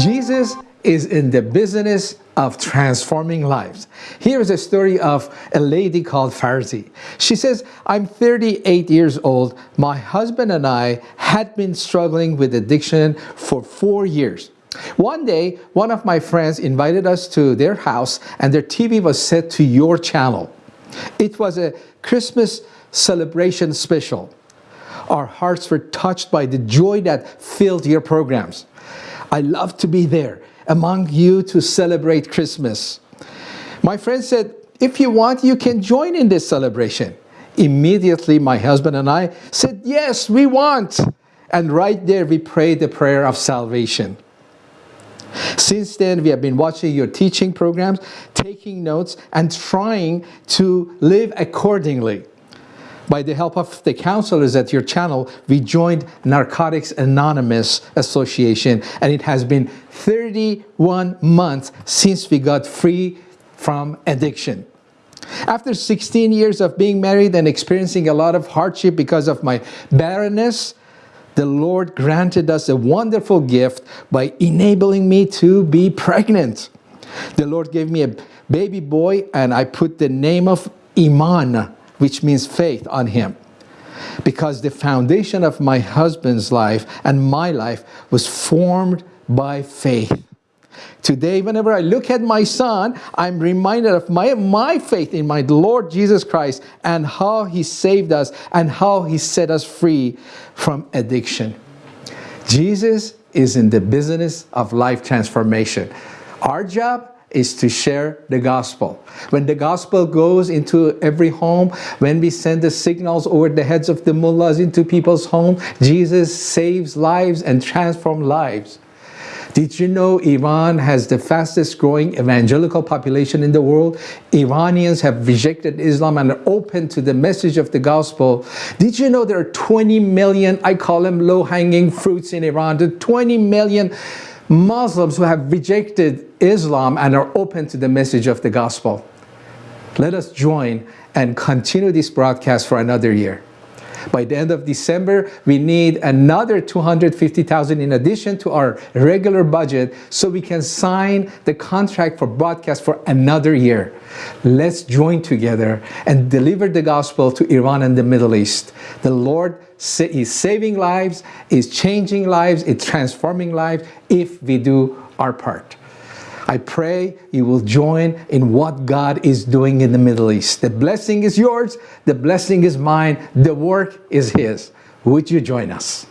Jesus is in the business of transforming lives. Here is a story of a lady called Farzi. She says, I'm 38 years old. My husband and I had been struggling with addiction for four years. One day, one of my friends invited us to their house and their TV was set to your channel. It was a Christmas celebration special. Our hearts were touched by the joy that filled your programs. I love to be there among you to celebrate Christmas. My friend said, if you want, you can join in this celebration. Immediately, my husband and I said, yes, we want. And right there, we prayed the prayer of salvation. Since then, we have been watching your teaching programs, taking notes, and trying to live accordingly. By the help of the counselors at your channel, we joined Narcotics Anonymous Association, and it has been 31 months since we got free from addiction. After 16 years of being married and experiencing a lot of hardship because of my barrenness, the Lord granted us a wonderful gift by enabling me to be pregnant. The Lord gave me a baby boy and I put the name of Iman, which means faith, on him. Because the foundation of my husband's life and my life was formed by faith. Today, whenever I look at my son, I'm reminded of my, my faith in my Lord Jesus Christ and how he saved us and how he set us free from addiction. Jesus is in the business of life transformation. Our job is to share the gospel. When the gospel goes into every home, when we send the signals over the heads of the mullahs into people's homes, Jesus saves lives and transforms lives. Did you know Iran has the fastest growing evangelical population in the world? Iranians have rejected Islam and are open to the message of the gospel. Did you know there are 20 million, I call them low-hanging fruits in Iran, the 20 million Muslims who have rejected Islam and are open to the message of the gospel. Let us join and continue this broadcast for another year. By the end of December, we need another 250,000 in addition to our regular budget so we can sign the contract for broadcast for another year. Let's join together and deliver the gospel to Iran and the Middle East. The Lord is saving lives, is changing lives, is transforming lives if we do our part. I pray you will join in what God is doing in the Middle East. The blessing is yours, the blessing is mine, the work is His. Would you join us?